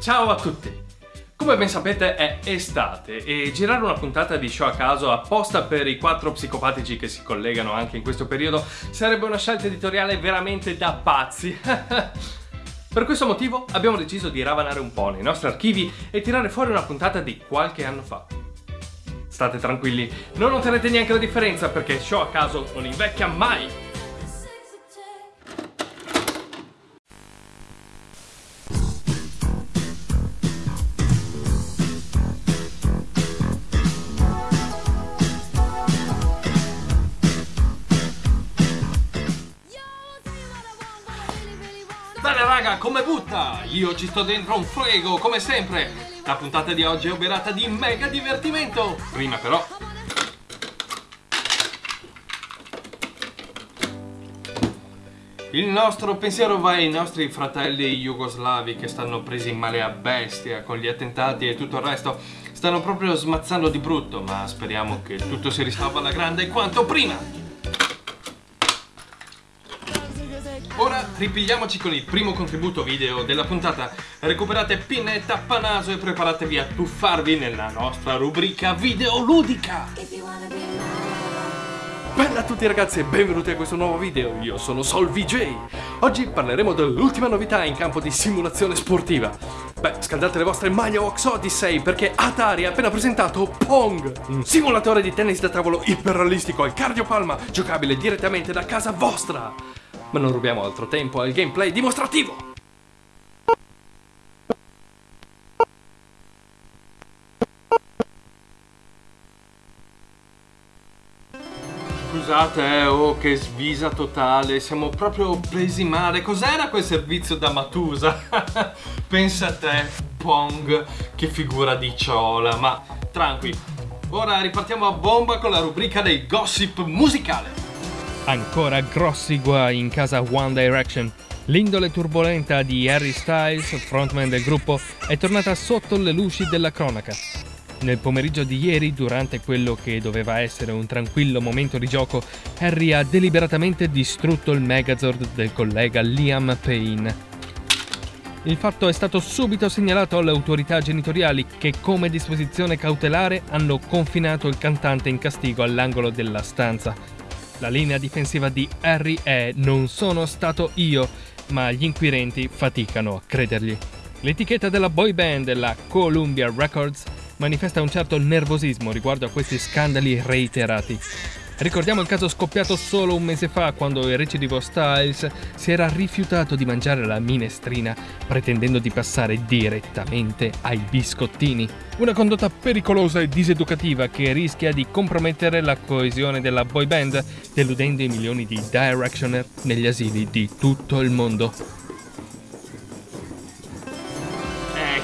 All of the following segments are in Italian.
Ciao a tutti! Come ben sapete è estate e girare una puntata di show a caso apposta per i quattro psicopatici che si collegano anche in questo periodo sarebbe una scelta editoriale veramente da pazzi. per questo motivo abbiamo deciso di ravanare un po' nei nostri archivi e tirare fuori una puntata di qualche anno fa. State tranquilli, non noterete neanche la differenza perché show a caso non invecchia mai! Bene raga, come butta? Io ci sto dentro un frego, come sempre. La puntata di oggi è oberata di mega divertimento. Prima però... Il nostro pensiero va ai nostri fratelli jugoslavi che stanno presi in male a bestia con gli attentati e tutto il resto. Stanno proprio smazzando di brutto, ma speriamo che tutto si risolva alla grande quanto prima. Ora ripigliamoci con il primo contributo video della puntata. Recuperate pinna e tappanaso e preparatevi a tuffarvi nella nostra rubrica videoludica. Bella a tutti ragazzi e benvenuti a questo nuovo video, io sono Sol VJ. Oggi parleremo dell'ultima novità in campo di simulazione sportiva. Beh, scaldate le vostre maglie Ox Odyssey perché Atari ha appena presentato Pong, un simulatore di tennis da tavolo iperrealistico e cardiopalma giocabile direttamente da casa vostra ma non rubiamo altro tempo al gameplay dimostrativo! Scusate, eh, oh, che svisa totale, siamo proprio presi male. Cos'era quel servizio da Matusa? Pensa a te, Pong, che figura di ciola, ma tranqui. Ora ripartiamo a bomba con la rubrica dei gossip musicale. Ancora grossi guai in casa One Direction. L'indole turbolenta di Harry Styles, frontman del gruppo, è tornata sotto le luci della cronaca. Nel pomeriggio di ieri, durante quello che doveva essere un tranquillo momento di gioco, Harry ha deliberatamente distrutto il Megazord del collega Liam Payne. Il fatto è stato subito segnalato alle autorità genitoriali che come disposizione cautelare hanno confinato il cantante in castigo all'angolo della stanza. La linea difensiva di Harry è non sono stato io, ma gli inquirenti faticano a credergli. L'etichetta della boy band, la Columbia Records, manifesta un certo nervosismo riguardo a questi scandali reiterati. Ricordiamo il caso scoppiato solo un mese fa quando il recidivo Styles si era rifiutato di mangiare la minestrina pretendendo di passare direttamente ai biscottini. Una condotta pericolosa e diseducativa che rischia di compromettere la coesione della boy band, deludendo i milioni di Directioner negli asili di tutto il mondo.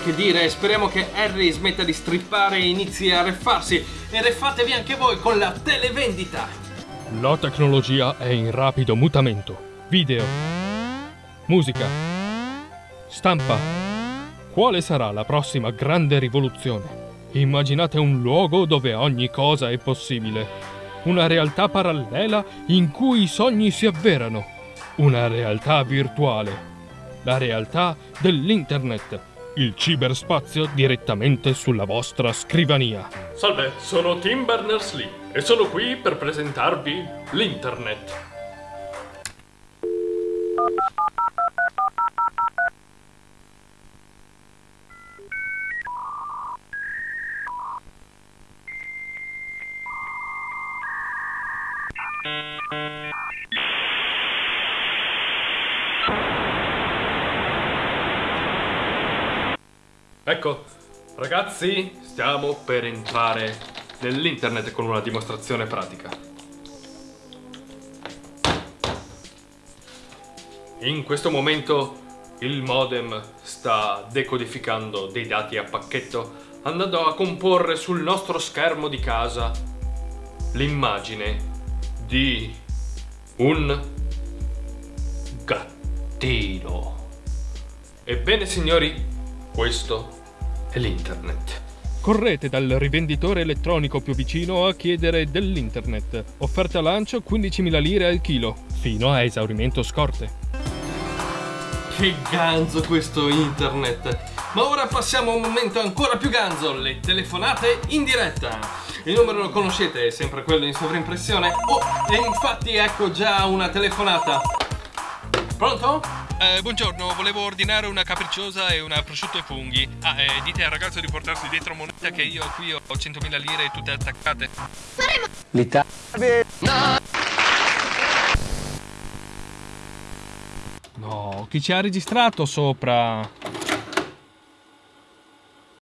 Che dire, speriamo che Harry smetta di strippare e inizi a reffarsi e refatevi anche voi con la televendita. La tecnologia è in rapido mutamento. Video, musica, stampa. Quale sarà la prossima grande rivoluzione? Immaginate un luogo dove ogni cosa è possibile. Una realtà parallela in cui i sogni si avverano. Una realtà virtuale. La realtà dell'internet il ciberspazio direttamente sulla vostra scrivania. Salve, sono Tim Berners-Lee e sono qui per presentarvi l'internet. Ecco, ragazzi, stiamo per entrare nell'internet con una dimostrazione pratica. In questo momento il modem sta decodificando dei dati a pacchetto andando a comporre sul nostro schermo di casa l'immagine di un gattino. Ebbene signori, questo è l'internet. Correte dal rivenditore elettronico più vicino a chiedere dell'internet. Offerta lancio 15.000 lire al chilo, fino a esaurimento scorte. Che ganzo questo internet! Ma ora passiamo a un momento ancora più ganzo, le telefonate in diretta. Il numero lo conoscete, è sempre quello in sovrimpressione. Oh, e infatti ecco già una telefonata. Pronto? Eh, buongiorno, volevo ordinare una capricciosa e una prosciutto e funghi. Ah, eh, dite al ragazzo di portarsi dietro moneta che io qui ho 100.000 lire tutte attaccate. L'Italia. No, chi ci ha registrato sopra?